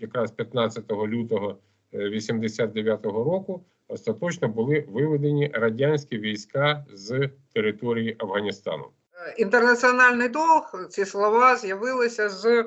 якраз 15 лютого 89-го року остаточно були виведені радянські війська з території Афганістану. Інтернаціональний долг, ці слова з'явилися з е,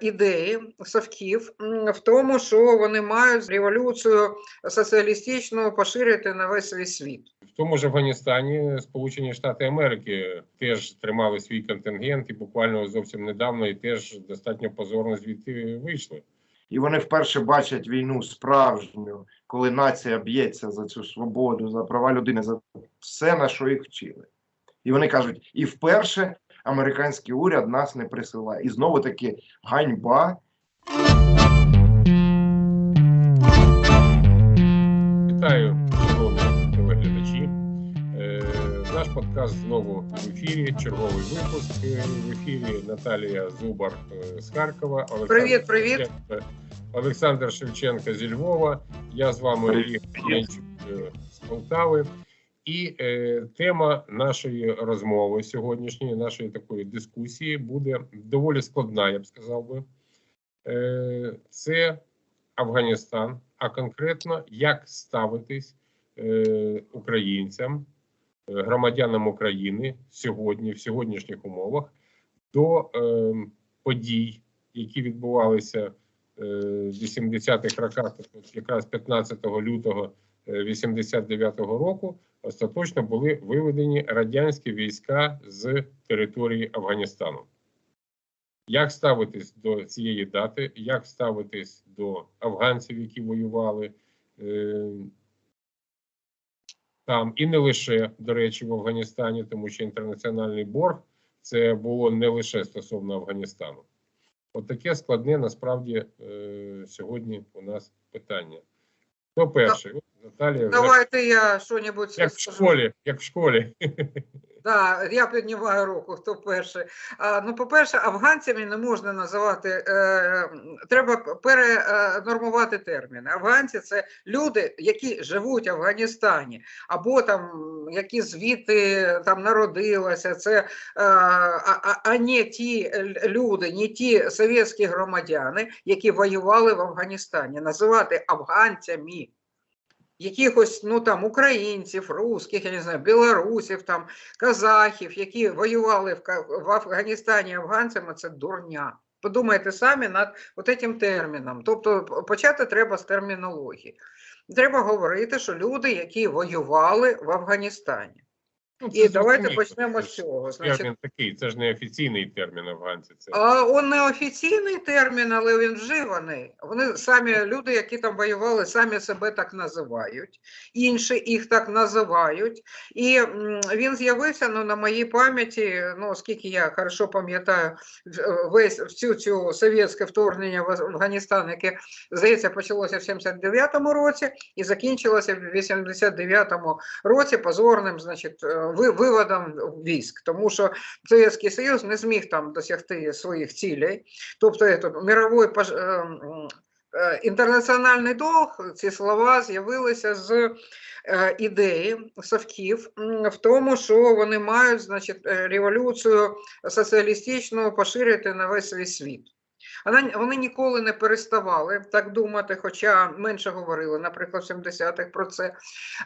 ідеї совків в тому, що вони мають революцію соціалістичну поширити на весь свій світ. В тому ж Афганістані Сполучені Штати Америки теж тримали свій контингент і буквально зовсім недавно і теж достатньо позорно звідти вийшли. І вони вперше бачать війну справжню, коли нація б'ється за цю свободу, за права людини, за все, на що їх вчили. І вони кажуть: і вперше американський уряд нас не присилає. І знову таки ганьба. Вітаю, шановні телеглядачі. Е, Наш подкаст знову в ефірі. Черговий випуск е, в ефірі. Наталія Зубар е, з Харкова. Олександр Привіт, привіт. Шевченко- Олександр Шевченко зі Львова. Я з вами. Ігор Янчук, з Полтави. І е, тема нашої розмови сьогоднішньої, нашої такої дискусії буде доволі складна, я б сказав би. Е, це Афганістан, а конкретно як ставитись е, українцям, е, громадянам України сьогодні, в сьогоднішніх умовах, до е, подій, які відбувалися е, 80-х роках, якраз 15 лютого 89-го року, остаточно були виведені радянські війська з території Афганістану. Як ставитись до цієї дати, як ставитись до афганців, які воювали е, там, і не лише, до речі, в Афганістані, тому що інтернаціональний борг це було не лише стосовно Афганістану. От таке складне насправді е, сьогодні у нас питання. Хто перший? Вже Давайте я що-небудь як в школі, як в школі. Да, я піднімаю руку, хто перший. А, ну, по-перше, афганцями не можна називати, е, треба перенормувати терміни. Афганці це люди, які живуть в Афганістані, або там які звідти там народилися. Це, е, а, а не ті люди, не ті совєтські громадяни, які воювали в Афганістані. Називати афганцями. Якихось ну там українців, русських, я не знаю, білорусів, там казахів, які воювали в, в Афганістані афганцями, це дурня. Подумайте самі над цим терміном. Тобто почати треба з термінології. Треба говорити, що люди, які воювали в Афганістані. Ну, І давайте почнемо Це з ж цього. Значить, Термін такий, це ж не офіційний термін афганці. Це а он не офіційний термін, але він вживаний. Вони самі люди, які там воювали, самі себе так називають, інші їх так називають. І м, він з'явився ну, на моїй пам'яті, ну оскільки я хорошо пам'ятаю в- весь всю цю совєтське вторгнення в Афганістан, яке здається почалося в 79-му році і закінчилося в 89-му році позорним, значить, е, виводом військ, тому що Совєтський Союз не зміг там досягти своїх цілей. Тобто мировой пож... е, е, інтернаціональний долг, ці слова з'явилися з е, ідеї совків в тому, що вони мають значить, революцію соціалістичну поширити на весь свій світ. Вони ніколи не переставали так думати, хоча менше говорили, наприклад, в 70-х про це.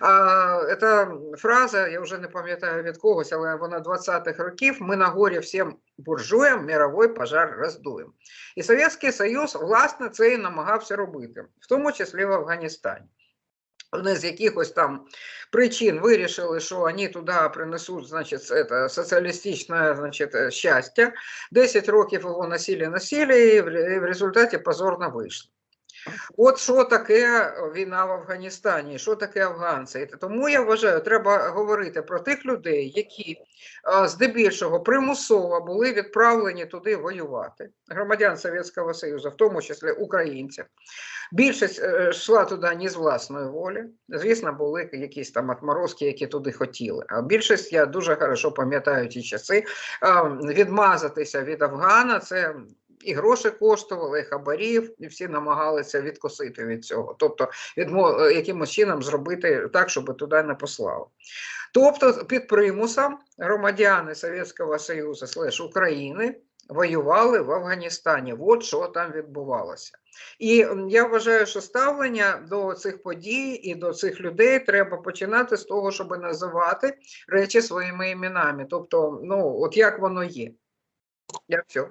А, фраза, я вже не пам'ятаю від когось, але вона 20-х років. Ми на горі всім буржуям мировий пожар роздуємо. І Совєтський Союз, власне, це і намагався робити, в тому числі в Афганістані. Вони з якихось там причин вирішили, що вони туди принесуть значить, це, соціалістичне значить, щастя. 10 років його носили, носили, і в, результаті позорно вийшло. От що таке війна в Афганістані, що таке афганці. Тому я вважаю, треба говорити про тих людей, які здебільшого примусово були відправлені туди воювати, громадян Совєтського Союзу, в тому числі українців. Більшість е, йшла туди не з власної волі. Звісно, були якісь там отморозки, які туди хотіли. А більшість, я дуже хорошо пам'ятаю ті часи, відмазатися від Афгана це. І гроші коштували, і хабарів, і всі намагалися відкосити від цього. Тобто, відмо... е, якимось чином зробити так, щоб туди не послали. Тобто, під примусом громадяни Совєтського Союзу слеш України воювали в Афганістані. От що там відбувалося. І я вважаю, що ставлення до цих подій і до цих людей треба починати з того, щоб називати речі своїми іменами. Тобто, ну, от як воно є. Я все.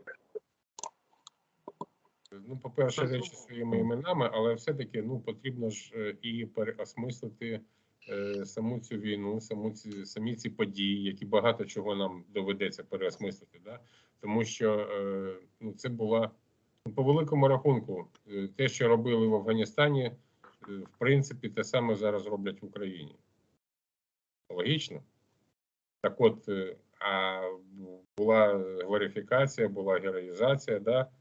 Ну, по-перше, речі своїми іменами, але все-таки ну, потрібно ж е, і переосмислити е, саму цю війну, саму ці, самі ці події, які багато чого нам доведеться переосмислити. Да? Тому що е, ну, це була по великому рахунку, е, те, що робили в Афганістані, е, в принципі, те саме зараз роблять в Україні. Логічно? Так от, е, а була глорифікація, була героїзація, да?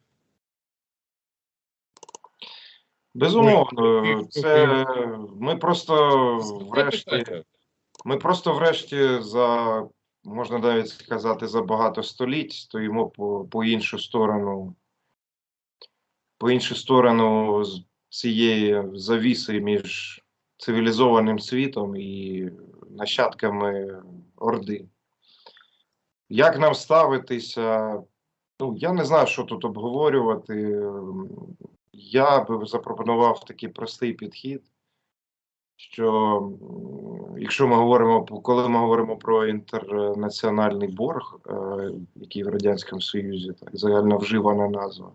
Безумовно, це ми просто врешті. Ми просто врешті за можна навіть сказати за багато століть стоїмо по, по іншу сторону, по іншу сторону цієї завіси між цивілізованим світом і нащадками Орди. Як нам ставитися? Ну, я не знаю, що тут обговорювати. Я би запропонував такий простий підхід що якщо ми говоримо коли ми говоримо про інтернаціональний борг, е, який в Радянському Союзі так загально вживана назва.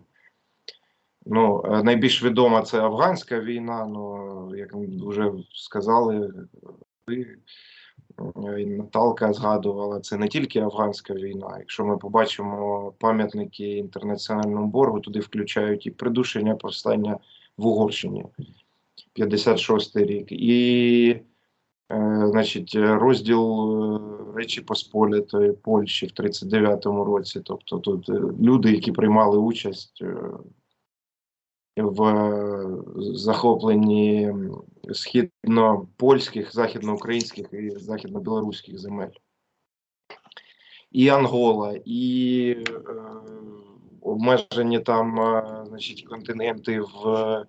Ну, е, найбільш відома це афганська війна. Ну, як вже сказали, ви Наталка згадувала, це не тільки афганська війна. Якщо ми побачимо пам'ятники інтернаціональному боргу, туди включають і придушення повстання в Угорщині. 56 рік, і, е, значить, розділ е, Речі Посполітої Польщі в 39-му році. Тобто тут е, люди, які приймали участь е, в е, захопленні східно-польських, західноукраїнських і західно-білоруських земель. І Ангола, і е, обмежені там, е, значить, контингенти в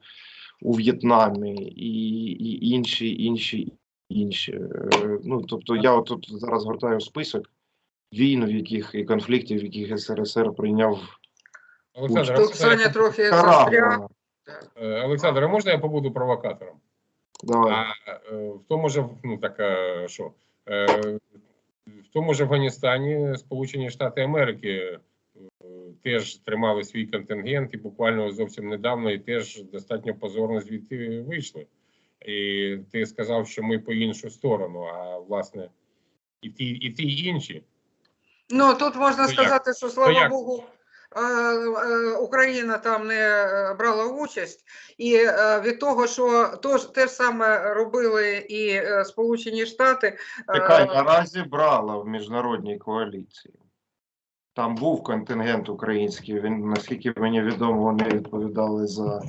у В'єтнамі і, і інші, інші, інші. Е, Ну, тобто я тут зараз гортаю список війн, в яких і конфліктів, в яких СРСР прийняв Олександр, Тут Олександр, Саня трохи застряг. Е, Олександр, а можна я побуду провокатором? Давай. А е, в тому ж, ну так е, що, в тому ж Афганістані Сполучені Штати Америки теж тримали свій контингент і буквально зовсім недавно і теж достатньо позорно звідти вийшли. І ти сказав, що ми по іншу сторону, а власне і ті, і ті інші. Ну тут можна як? сказати, що слава як? Богу. е, Україна там не е, брала участь, і е, від того, що то ж те ж саме робили і е, Сполучені Штати. е, Чекай, наразі брала в міжнародній коаліції. Там був контингент український. Він, наскільки мені відомо, вони відповідали за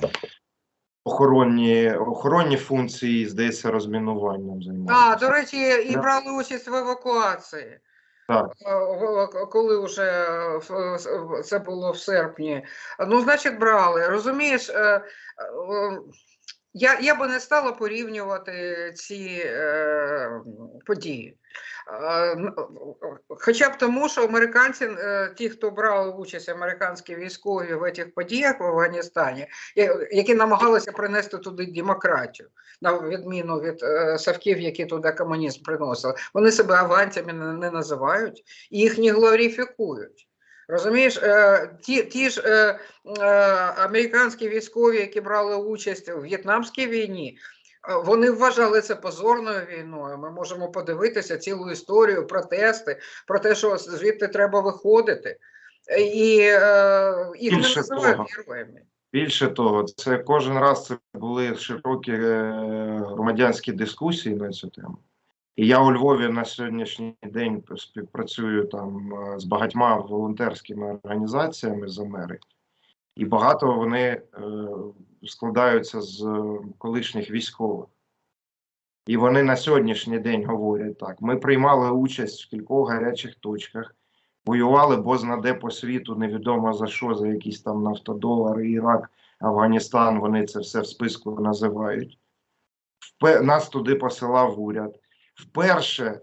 охоронні, охоронні функції, здається, розмінуванням А, до речі, і брали участь в евакуації. Так. Е, Коли вже е, це було в серпні. Ну, значить, брали. Розумієш, е, е, я, я би не стала порівнювати ці е, події. Е, Хоча б тому, що американці, е, ті, хто брали участь, американські військові в цих подіях в Афганістані, які намагалися принести туди демократію, на відміну від е, савків, які туди комунізм приносили, вони себе афганцями не, не називають і їх не глорифікують. Розумієш, е, ті, ті ж е, е, американські військові, які брали участь у В'єтнамській війні, вони вважали це позорною війною. Ми можемо подивитися цілу історію, протести про те, що звідти треба виходити. І е, їх не називають героями. Більше того, це кожен раз це були широкі громадянські дискусії на цю тему. І я у Львові на сьогоднішній день співпрацюю там е, з багатьма волонтерськими організаціями з Америки, і багато вони е, складаються з колишніх військових. І вони на сьогоднішній день говорять так: ми приймали участь в кількох гарячих точках, воювали бозна де по світу, невідомо за що, за якісь там нафтодолари, Ірак, Афганістан. Вони це все в списку називають. Нас туди посилав уряд. Вперше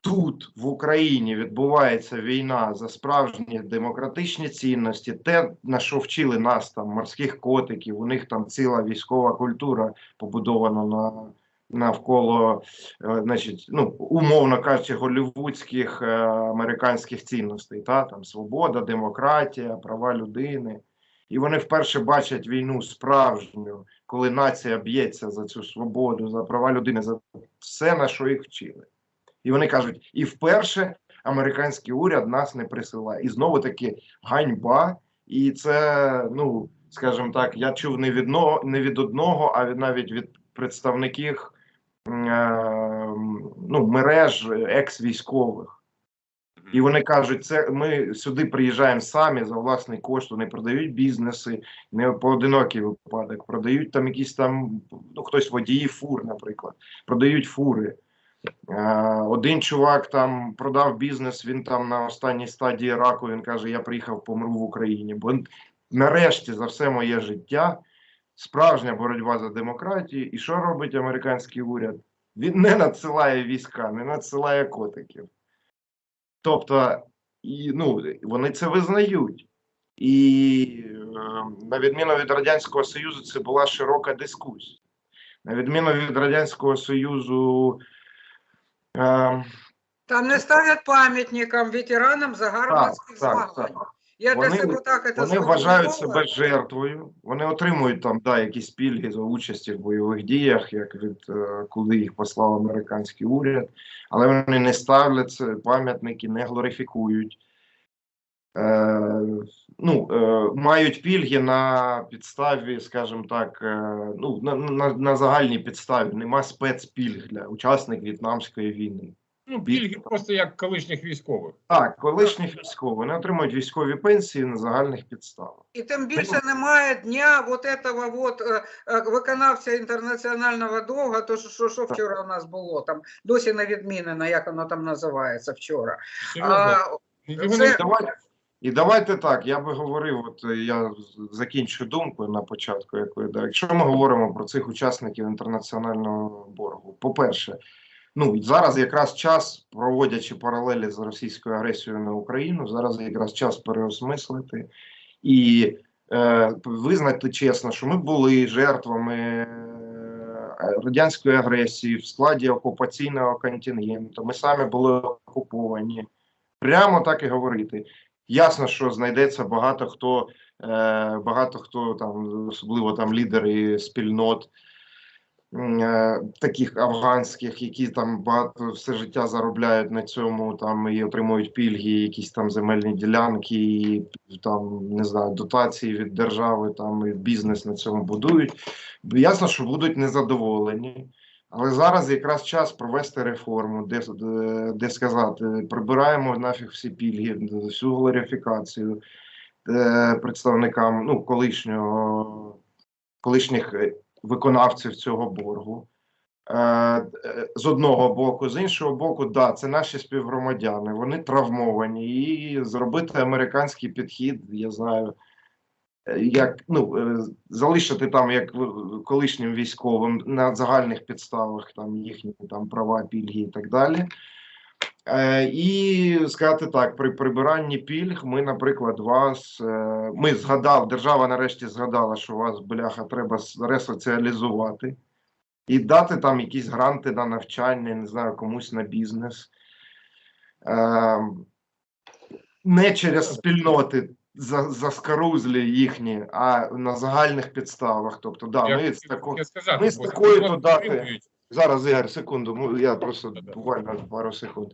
тут, в Україні, відбувається війна за справжні демократичні цінності, те, на що вчили нас там морських котиків, у них там ціла військова культура побудована на. Навколо, е, значить, ну умовно кажучи, голівудських е, американських цінностей, та там свобода, демократія, права людини. І вони вперше бачать війну справжню, коли нація б'ється за цю свободу, за права людини, за все, на що їх вчили. І вони кажуть: і вперше американський уряд нас не присилає. І знову таки ганьба. І це, ну скажімо так, я чув не від, но- не від одного, а від навіть від представників е, ну, мереж екс-військових. І вони кажуть, це ми сюди приїжджаємо самі за власний кошт, вони продають бізнеси, не поодинокий випадок, продають там якісь там, ну хтось водії фур, наприклад, продають фури. Е, Один чувак там продав бізнес, він там на останній стадії раку. Він каже: Я приїхав, помру в Україні. Бо нарешті за все моє життя справжня боротьба за демократію. І що робить американський уряд? Він не надсилає війська, не надсилає котиків. Тобто, і, ну, вони це визнають. І е, на відміну від Радянського Союзу, це була широка дискусія. На відміну від Радянського Союзу. Е, Там не ставлять пам'ятникам ветеранам загарбницьких так, змагань. так. Я для Вони- себе так це Вони вважають себе жертвою, вони отримують там да, якісь пільги за участі в бойових діях, як від е, куди їх послав американський уряд, але вони не ставлять це пам'ятники, не глорифікують. Е, ну, е, мають пільги на підставі, скажімо так, е, ну, на, на, на загальній підставі. Нема спецпільг для учасників В'єтнамської війни. Ну, пільги просто як колишніх військових. Так, колишніх військових вони отримують військові пенсії на загальних підставах. І тим більше немає дня вот этого вот е, е, виконавця інтернаціонального довга, то що, що, вчора у нас було, там досі не відмінено, як воно там називається вчора. А, це- і давайте так. Я би говорив, от е, я закінчу думку на початку. Якої. Якщо ми говоримо про цих учасників інтернаціонального боргу, по-перше, ну зараз якраз час, проводячи паралелі з російською агресією на Україну, зараз якраз час переосмислити і е, визнати чесно, що ми були жертвами е, радянської агресії в складі окупаційного контингенту. Ми самі були окуповані. Прямо так і говорити. Ясно, що знайдеться багато хто, е, багато хто там, особливо там лідери спільнот таких афганських, які там багато все життя заробляють на цьому, там і отримують пільги, якісь там земельні ділянки, і там не знаю, дотації від держави, там і бізнес на цьому будують. Ясно, що будуть незадоволені. Але зараз якраз час провести реформу, де, де, сказати, прибираємо нафіг всі пільги, всю глорифікацію е, представникам ну, колишнього, колишніх е, виконавців цього боргу. Е, з одного боку, з іншого боку, да, це наші співгромадяни, вони травмовані, і зробити американський підхід, я знаю, е, як ну е, залишити там як колишнім військовим на загальних підставах там їхні там права, пільги і так далі. Е, і сказати так: при прибиранні пільг, ми, наприклад, вас е, ми згадали, держава нарешті згадала, що вас бляха треба ресоціалізувати і дати там якісь гранти на навчання, не знаю, комусь на бізнес. Е, не через спільноти за, заскарузлі їхні, а на загальних підставах. Тобто, да, Я ми з тако... таке Зараз, Ігор, секунду, ну, я просто буквально пару секунд.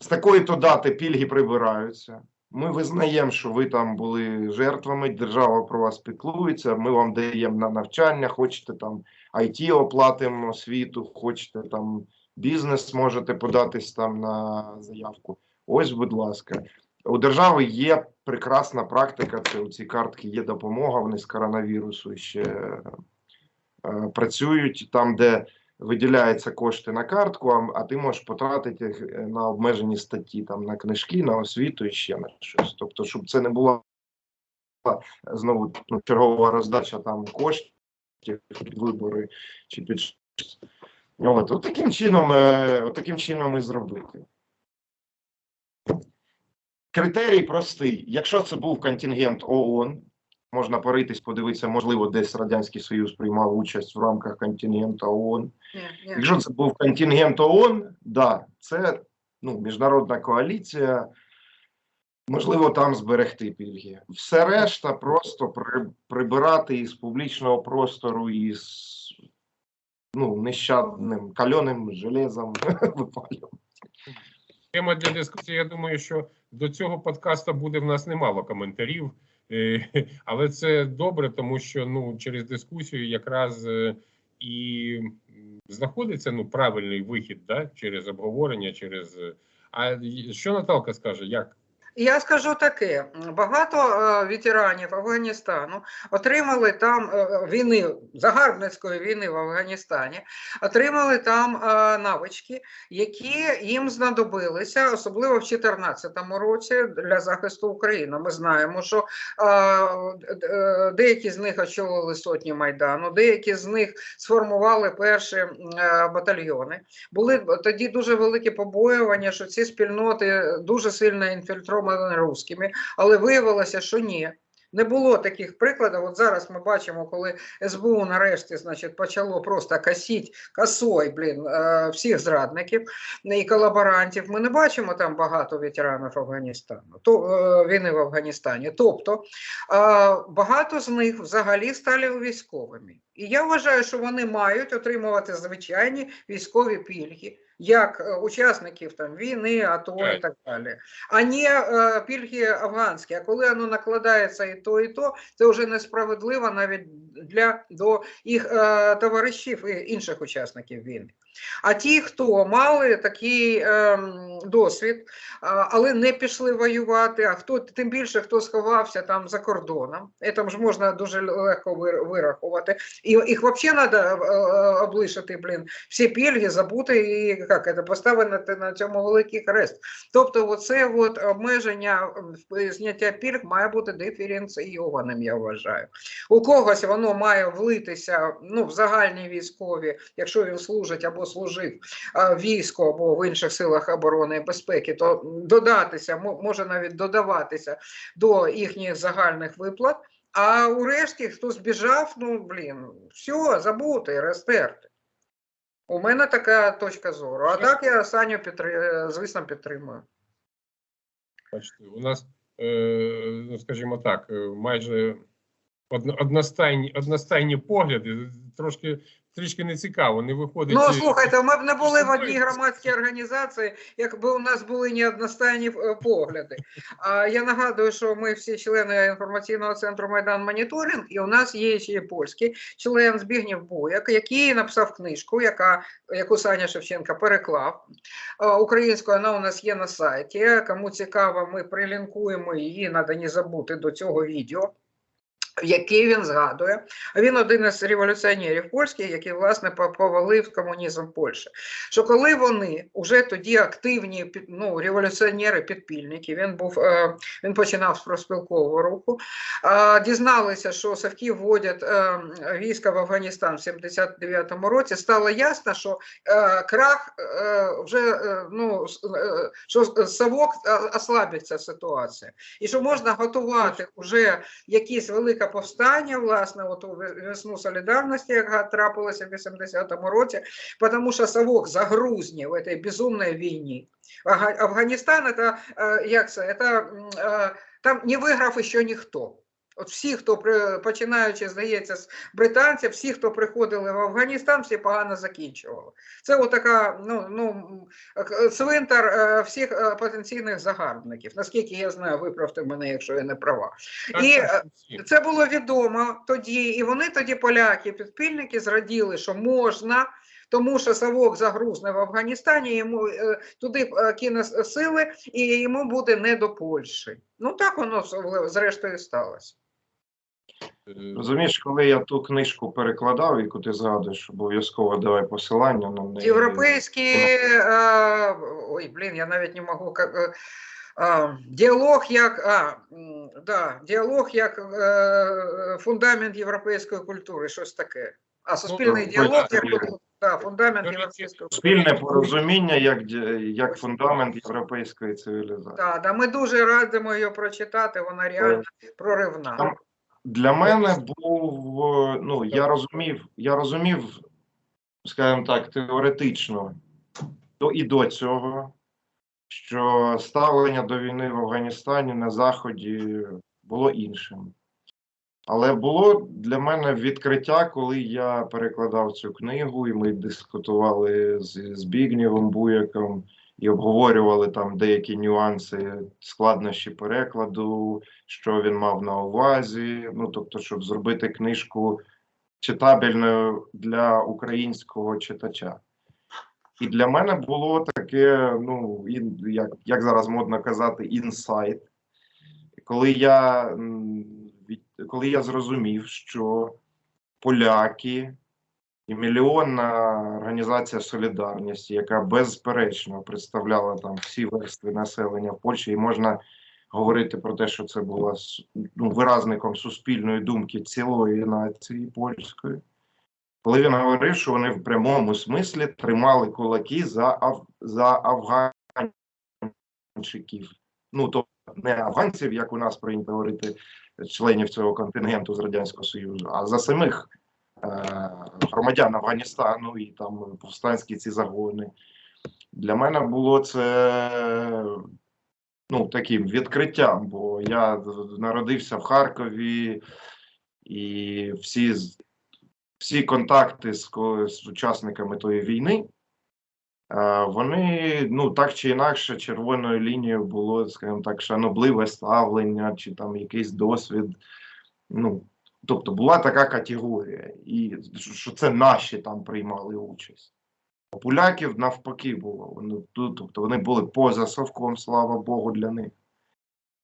З такої то дати пільги прибираються. Ми визнаємо, що ви там були жертвами, держава про вас піклується, ми вам даємо на навчання, хочете там IT оплатимо освіту, хочете там бізнес можете податись там на заявку. Ось, будь ласка. У держави є прекрасна практика, це у ці картки є допомога, вони з коронавірусу ще е, працюють там, де виділяються кошти на картку, а, а ти можеш потратити їх е, на обмежені статті, там на книжки, на освіту і ще на щось. Тобто, щоб це не була знову ну, чергова роздача там коштів під вибори чи під. От, от таким чином, е, от таким чином і зробити. Критерій простий. Якщо це був контингент ООН, можна поритись, подивитися, можливо, десь Радянський Союз приймав участь в рамках контингенту ООН. Ні, ні. Якщо це був контингент ООН, да, це ну, міжнародна коаліція. Можливо, там зберегти пільги. Все решта просто при, прибирати із публічного простору із ну, нещадним кальоним железом випалювати. Тема для дискусії. Я думаю, що до цього подкасту буде в нас немало коментарів, але це добре, тому що ну через дискусію якраз е, і знаходиться ну правильний вихід, да, через обговорення, через е, а що Наталка скаже, як Я скажу таке: багато е, ветеранів Афганістану отримали там е, війни, загарбницької війни в Афганістані, отримали там е, навички, які їм знадобилися, особливо в 2014 році для захисту України. Ми знаємо, що е, е, деякі з них очолили сотні майдану, деякі з них сформували перші е, батальйони. Були тоді дуже великі побоювання, що ці спільноти дуже сильно інфільтровані русскими, але виявилося, що ні. Не було таких прикладів. От зараз ми бачимо, коли СБУ нарешті значить, почало просто косіть косой, блін, е, всіх зрадників і колаборантів. Ми не бачимо там багато ветеранів Афганістану, то, е, війни в Афганістані. Тобто е, багато з них взагалі стали військовими. І я вважаю, що вони мають отримувати звичайні військові пільги, як е, учасників там війни, АТО і Так. так далі, а не е, пільги афганські. А коли воно накладається і то, і то, це вже несправедливо навіть для до їх е, товаришів і інших учасників війни. А ті, хто мали такий ем, досвід, а, але не пішли воювати, а хто тим більше хто сховався там за кордоном, це ж можна дуже легко вирахувати. І їх взагалі треба облишити, блін, всі пільги, забути і як це, поставити на цьому великий хрест. Тобто, от обмеження зняття пільг має бути диференційованим, я вважаю. У когось воно має влитися ну, в загальні військові, якщо він служить або служив а, в війську або в інших силах оборони і безпеки, то додатися, може навіть додаватися до їхніх загальних виплат. А у решті, хто збіжав, ну блін, все, забути, розтерти. У мене така точка зору. А так я Саню підтри... звісно підтримую. бачите, у нас, е, ну скажімо так, е, майже одностайні, одностайні погляди. Трошки трішки не цікаво, не виходить. Ну слухайте, ми б не були в одній громадській організації, якби у нас були не одностайні е, погляди. А я нагадую, що ми всі члени інформаційного центру Майдан Моніторинг, і у нас є ще польський член Збігнєв Бояк, який написав книжку, яка яку Саня Шевченка переклав е, українською. Вона у нас є на сайті. Кому цікаво, ми прилінкуємо її. Треба не забути до цього відео. Який він згадує, він один із революціонерів польських, який власне повалив комунізм Польщі. Що коли вони вже тоді активні ну, революціонери, підпільники, він був е, він починав з проспілкового руху, дізналися, що Савки вводять е, війська в Афганістан в 79-му році. Стало ясно, що е, крах вже ну що Савок ослабиться ситуація, і що можна готувати вже якісь велике повстання, власне, от у весну солідарності, яка трапилася в 80-му році, тому що Савок загрузнів в цій безумній війні. Афганістан, это, е, як це, це, е, там не виграв ще ніхто. От всі, хто починаючи, здається, з британців, всі, хто приходили в Афганістан, всі погано закінчували. Це отака, ну, ну, е, цвинтар е, всіх е, потенційних загарбників. Наскільки я знаю, виправте мене, якщо я не права. так, і, так. Це було відомо тоді, і вони тоді, поляки, підпільники, зраділи, що можна, тому що Савок загрузне в Афганістані, йому туди кине сили, і йому буде не до Польщі. Ну так воно зрештою сталося. Е, Розумієш, коли я ту книжку перекладав, яку ти згадуєш, обов'язково давай посилання на неї. Європейський, е, ой, блін, я навіть не можу. как, е, діалог як а, да, діалог як е, фундамент європейської культури, щось таке. А суспільний так, діалог як. Да, фундамент європейського Спільне порозуміння як, як фундамент європейської цивілізації. Да, да, ми дуже радимо її прочитати, вона реально проривна. Для мене був, ну я розумів, я розумів, скажімо так, теоретично до і до цього, що ставлення до війни в Афганістані на Заході було іншим. Але було для мене відкриття, коли я перекладав цю книгу, і ми дискутували з Збігнєвом Буяком і обговорювали там деякі нюанси, складнощі перекладу, що він мав на увазі. Ну тобто, щоб зробити книжку читабельною для українського читача. І для мене було таке, ну як, як зараз модно казати, інсайт. Коли я, коли я зрозумів, що поляки і мільйонна організація солідарності, яка безперечно представляла там всі верстви населення в Польщі, і можна говорити про те, що це була с- ну, виразником суспільної думки цілої нації польської. Коли він говорив, що вони в прямому смислі тримали кулаки за, аф... за афганчиків. Ну, тобто не афганців, як у нас прийнято говорити, членів цього контингенту з Радянського Союзу, а за самих громадян Афганістану і там повстанські ці загони. Для мене було це ну, таким відкриттям, бо я народився в Харкові, і всі, всі контакти з, з учасниками тої війни. е, Вони ну так чи інакше червоною лінією було, скажімо так, шанобливе ставлення, чи там якийсь досвід. Ну, тобто була така категорія, і що це наші там приймали участь. А поляків навпаки було. Вони, тобто вони були поза совком, слава Богу, для них.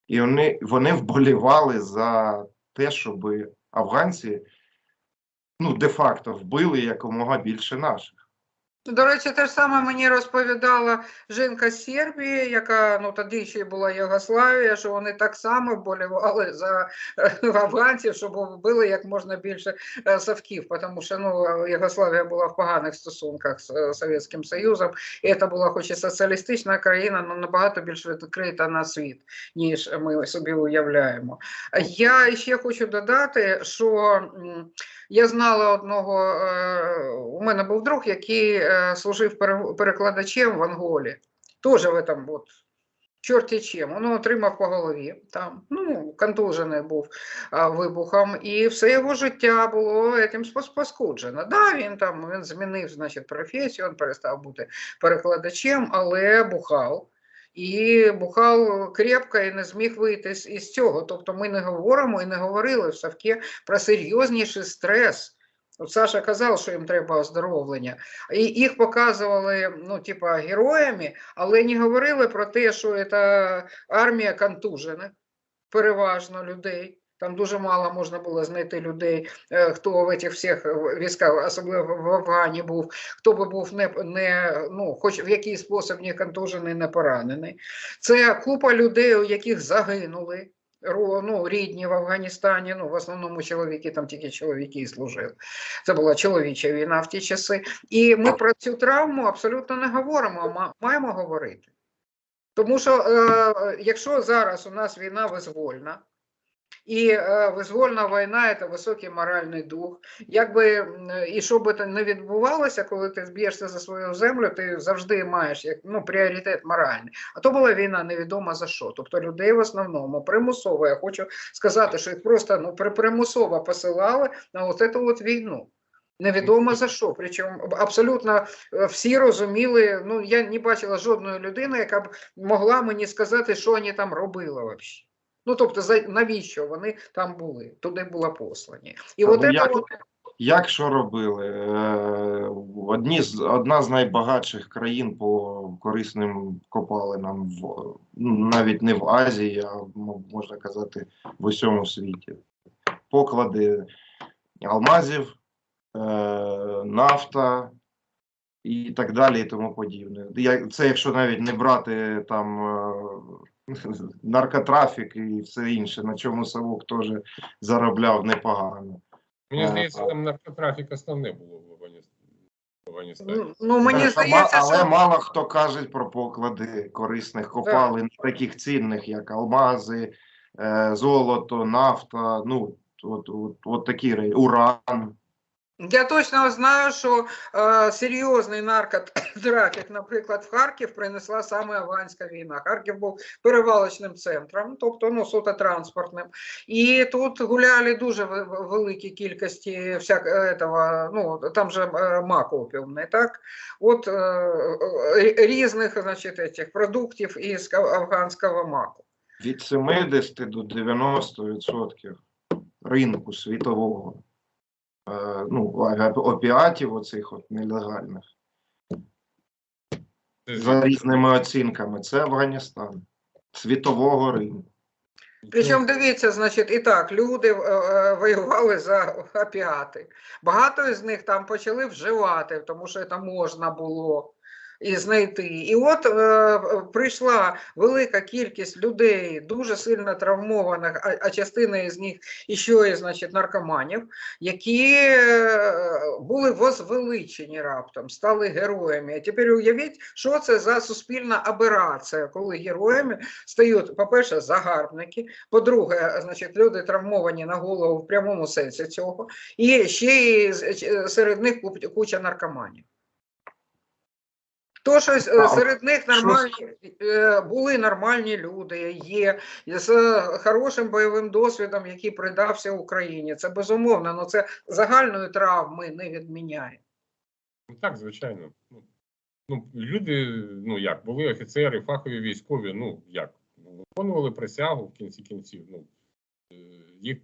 І вони, вони вболівали за те, щоб афганці ну, де-факто вбили якомога більше наших. До речі, те ж саме мені розповідала жінка з Сербії, яка ну тоді ще була Єгославія, що вони так само вболівали за е, афганців, щоб вбили як можна більше е, совків, тому що ну Єгославія була в поганих стосунках з е, Совєтським Союзом, і це була хоч і соціалістична країна, але набагато більш відкрита на світ, ніж ми собі уявляємо. Я ще хочу додати, що я знала одного, е, у мене був друг, який е, служив перекладачем в Анголі. Теж в этом от чорті чим. Він отримав по голові там, ну, контужений був вибухом, і все його життя було цим паскуджено. Да, він там він змінив значить, професію, він перестав бути перекладачем, але бухав. І бухав крепко і не зміг вийти з із цього. Тобто ми не говоримо і не говорили в Савке про серйозніший стрес. От Саша казав, що їм треба оздоровлення. І їх показували, ну, типа, героями, але не говорили про те, що це армія контужена, переважно людей. Там дуже мало можна було знайти людей, е, хто в цих всіх військах, особливо в Афгані був, хто би був не, не ну, хоч в якийсь спосіб не контужений, не поранений. Це купа людей, у яких загинули ну, рідні в Афганістані, ну, в основному чоловіки, там тільки чоловіки і служили. Це була чоловіча війна в ті часи. І ми про цю травму абсолютно не говоримо, а маємо говорити. Тому що е, якщо зараз у нас війна визвольна, і е, визвольна війна це високий моральний дух. Якби і що би то не відбувалося, коли ти зб'єшся за свою землю, ти завжди маєш як ну пріоритет моральний. А то була війна невідомо за що. Тобто людей в основному примусово. Я хочу сказати, що їх просто ну при- примусово посилали на от цю от війну. Невідомо за що. Причому абсолютно е, всі розуміли. Ну я не бачила жодної людини, яка б могла мені сказати, що вони там робили взагалі. Ну тобто, за навіщо вони там були? Туди була послані. І от як- от, Як що робили? Е, Одні з одна з найбагатших країн по корисним копалинам в навіть не в Азії, а можна казати в усьому світі. Поклади алмазів, е, нафта і так далі, і тому подібне. Це якщо навіть не брати там е, наркотрафік і все інше, на чому Савок теж заробляв непогано. Мені здається, там наркотрафік основне було в Афганістані. Ну, Ну, мені Е, здається, але що мало хто каже про поклади корисних копалин, таких цінних, як алмази, е, золото, нафта, ну, от, от, от такі уран. я точно знаю, що е, серйозний наркотрафік, наприклад, в Харків принесла саме афганська війна. Харків був перевалочним центром, тобто ну, суто транспортним. І тут гуляли дуже великі кількості всяк, этого, ну, там же е, мак опіумний, так? От е, е, різних значить, этих продуктів із афганського маку. Від 70 до 90% ринку світового. Е, ну, опіатів оцих от нелегальних. Це За різними оцінками. Це Афганістан. Світового ринку. Причому дивіться, значить, і так, люди е, е, воювали за опіати. Багато з них там почали вживати, тому що це можна було і знайти. І от е, прийшла велика кількість людей, дуже сильно травмованих, а, а частина із них ще і значить, наркоманів, які е, були возвеличені раптом, стали героями. А тепер уявіть, що це за суспільна аберація, коли героями стають, по-перше, загарбники, по-друге, значить, люди травмовані на голову в прямому сенсі цього, і ще й серед них куча наркоманів. То, що серед них нормальні е, були нормальні люди, є з хорошим бойовим досвідом, який придався Україні. Це безумовно, але це загальної травми не відміняє. Ну, так, звичайно. Ну, ну, люди, ну як, були офіцери, фахові військові, ну як, ну, виконували присягу в кінці кінців. Ну, е, їх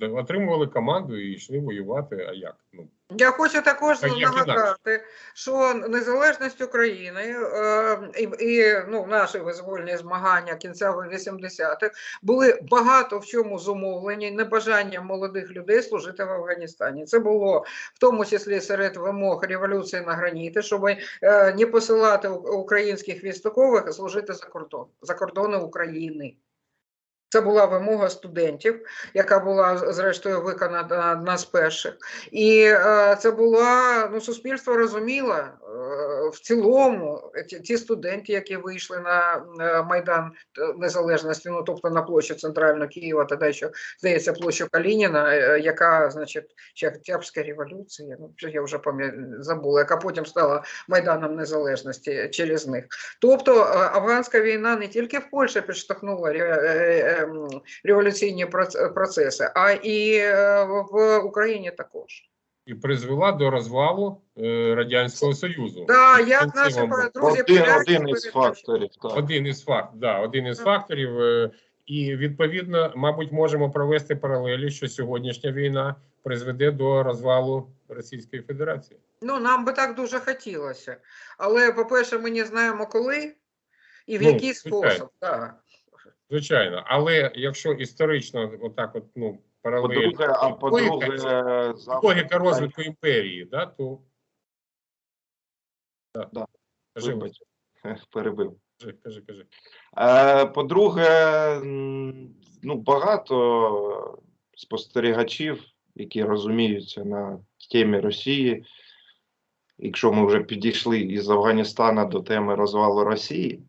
отримували команду і йшли воювати, а як? Ну, Я хочу також нагадати, що незалежність України е, і, і ну, наші визвольні змагання кінцевих 80-х були багато в чому зумовлені небажанням молодих людей служити в Афганістані. Це було в тому числі серед вимог революції на граніти, щоб е, не посилати українських військових служити за кордон за кордони України. Це була вимога студентів, яка була зрештою виконана одна з перших. І е, це була ну, суспільство розуміло в цілому ті, студенти, які вийшли на е, майдан незалежності, ну тобто на площу центральну Києва, тоді що здається площу Калініна, е, яка, значить, ще Октябрська революція, ну я вже пам'ятаю, забула, яка потім стала майданом незалежності через них. Тобто е, афганська війна не тільки в Польщі підштовхнула ре- революційні процеси, а і в Україні також. І призвела до розвалу е, Радянського Союзу. Да, як наші друзі Один, поляки один із факторів. Так. Один із факторів, да, один із факторів. е, І відповідно, мабуть, можемо провести паралелі, що сьогоднішня війна призведе до розвалу Російської Федерації. Ну, нам би так дуже хотілося. Але, по-перше, ми не знаємо коли і в Ну, який звичайно. спосіб. Да. Звичайно, але якщо історично, отак, от ну паралель По-друге, а по-друге, логіка, розвитку імперії, да, то да. Да. Кажи, Вибач, перебив. кажи, кажи, кажи. Е, По-друге, ну, багато спостерігачів, які розуміються на темі Росії, якщо ми вже підійшли із Афганістана до теми розвалу Росії,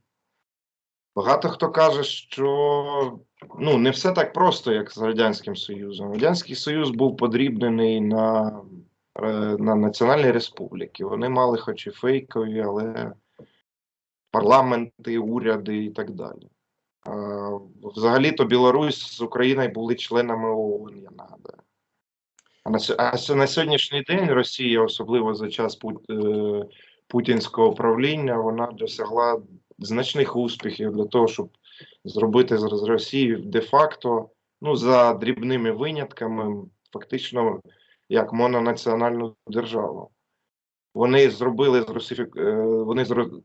багато хто каже, що ну, не все так просто, як з Радянським Союзом. Радянський Союз був подрібнений на, е, на національні республіки. Вони мали хоч і фейкові, але парламенти, уряди і так далі. Взагалі-то Білорусь з Україною були членами ООН, я нагадаю. А на, сьогоднішній день Росія, особливо за час пут, е, путінського правління, вона досягла значних успіхів для того, щоб зробити з Росії де-факто, ну, за дрібними винятками, фактично як мононаціональну державу. Вони зробили з русифік... е, вони зро-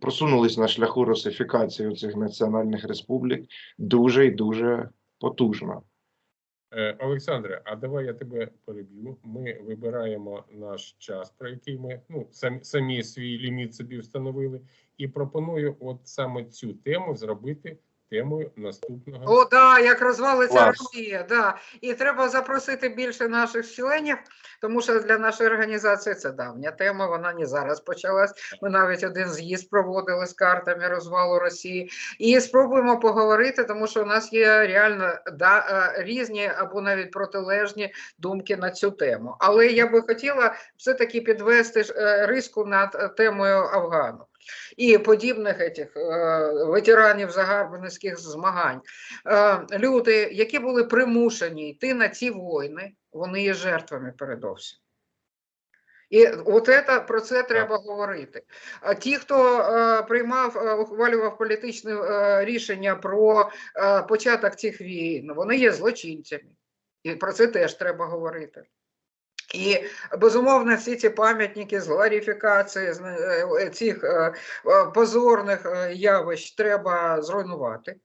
просунулись на шляху русифікації цих національних республік дуже і дуже потужно. Е, Олександре, а давай я тебе переб'ю. Ми вибираємо наш час, про який ми ну самі, самі свій ліміт собі встановили, і пропоную, от саме цю тему зробити темою наступного. О, да, як розвалиться Росія, да. І треба запросити більше наших членів, тому що для нашої організації це давня тема, вона не зараз почалась. Ми навіть один з'їзд проводили з картами розвалу Росії. І спробуємо поговорити, тому що у нас є реально да, е, різні або навіть протилежні думки на цю тему. Але я би хотіла все-таки підвести ж, е, риску над е, темою Афгану. І подібних етих, е, ветеранів загарбницьких змагань. Е, люди, які були примушені йти на ці війни, вони є жертвами передовсім. І от це, про це треба говорити. А ті, хто е, приймав, е, ухвалював політичне е, рішення про е, початок цих війн, вони є злочинцями. І про це теж треба говорити. І безумовно, всі ці пам'ятники з гларифікації е, цих е, е, позорних явищ треба зруйнувати.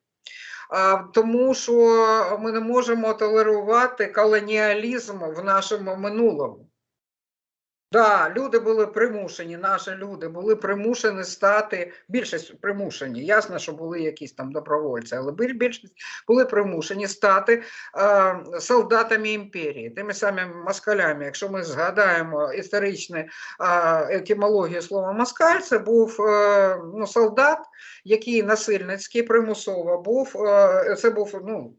Тому що ми не можемо толерувати колоніалізм в нашому минулому. Да, люди були примушені, наші люди були примушені стати, більшість примушені, ясно, що були якісь там добровольці, але більшість були примушені стати е, солдатами імперії, тими самими москалями. Якщо ми згадаємо історичну е, етимологію слова москаль, це був е, ну, солдат, який насильницький примусово був, е, це був ну,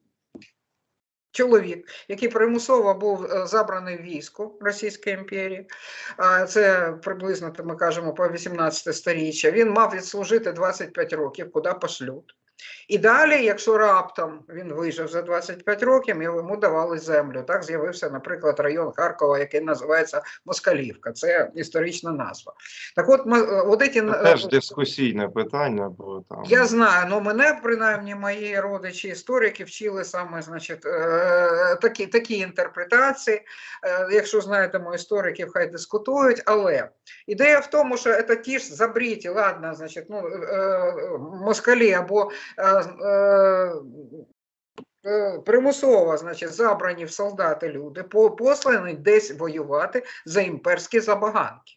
чоловік, який примусово був е, забраний в військо Російської імперії. Це приблизно, ми кажемо, по 18 сторіччя. Він мав відслужити 25 років, куди пошлють. І далі, якщо раптом він вижив за 25 років, йому давали землю. Так з'явився, наприклад, район Харкова, який називається Москалівка. Це історична назва. Так от, ми- е, от ці, Це теж дискусійне питання, бо там я знаю, ну мене принаймні мої родичі історики вчили саме, значить, е, такі, такі інтерпретації. Е, Якщо знаєте істориків, хай дискутують. Але ідея в тому, що це ті ж забріті, ладно, значить, ну, москалі або примусово, значить, забрані в солдати люди, послані десь воювати за імперські забаганки.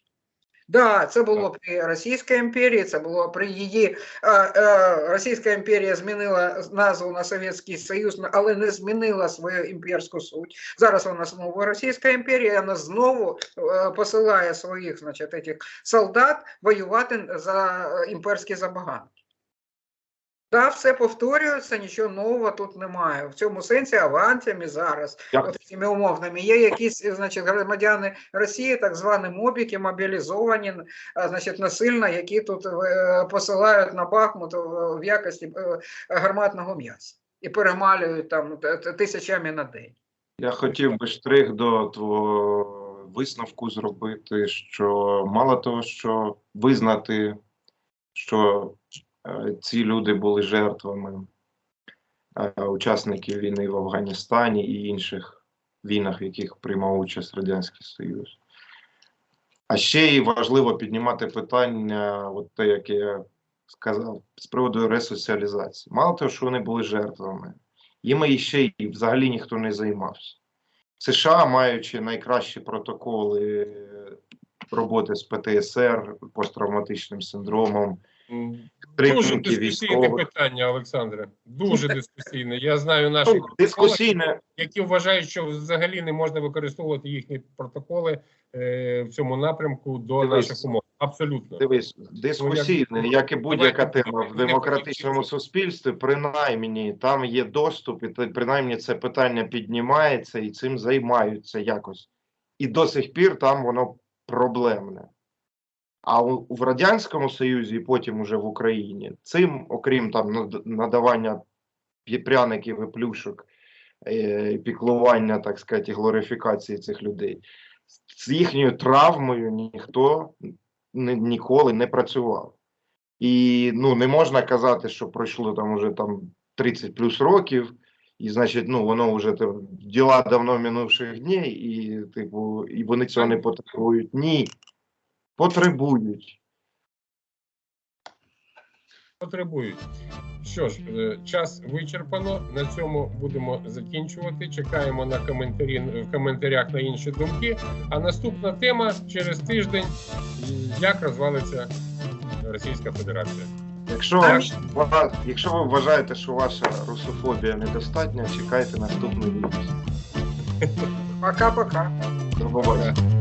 Да, це було при Російській імперії, це було при її е, е, Російська імперія змінила назву на Совєтський Союз, але не змінила свою імперську суть. Зараз вона знову Російська імперія, вона знову е, посилає своїх, значить, этих солдат воювати за е, імперські забаганки. Да, все повторюється, нічого нового тут немає. В цьому сенсі авантями зараз от цими умовними. Є якісь значить, громадяни Росії, так звані мобіки, мобілізовані, значить, насильно, які тут е, посилають на Бахмут в якості е, гарматного м'яса і перемалюють там т- тисячами на день. Я хотів би штрих до твого висновку зробити, що мало того, що визнати, що е, ці люди були жертвами е, учасників війни в Афганістані і інших війнах, в яких приймав участь Радянський Союз. А ще і важливо піднімати питання, от те, яке я сказав, з приводу ресоціалізації. Мало того, що вони були жертвами, їм ще й взагалі ніхто не займався. США, маючи найкращі протоколи роботи з ПТСР, посттравматичним синдромом, Дуже дискусійне військових. питання, Олександре. Дуже дискусійне. Я знаю наших Ну, дискусійне, які вважають, що взагалі не можна використовувати їхні протоколи е, в цьому напрямку до Дивись. наших умов. Абсолютно. дивись, дискусійне, як і будь-яка тема в демократичному суспільстві, принаймні там є доступ, і принаймні це питання піднімається і цим займаються якось. І до сих пір там воно проблемне. А в Радянському Союзі, і потім уже в Україні, цим, окрім там надавання пряників і плюшок, е, піклування, так сказати, і глорифікації цих людей, з їхньою травмою ніхто ніколи не працював. І ну, не можна казати, що пройшло там уже там 30 плюс років, і значить, ну воно вже там діла давно минувших днів, і типу, і вони цього не потребують. Ні. Потребують. Потребують. Що ж, е, час вичерпано. На цьому будемо закінчувати. Чекаємо на коментарі в коментарях на інші думки. А наступна тема через тиждень: як розвалиться Російська Федерація. Якщо, Так. якщо ви вважаєте, що ваша русофобія недостатня, чекайте наступний відео. Пока-пока. До побачення.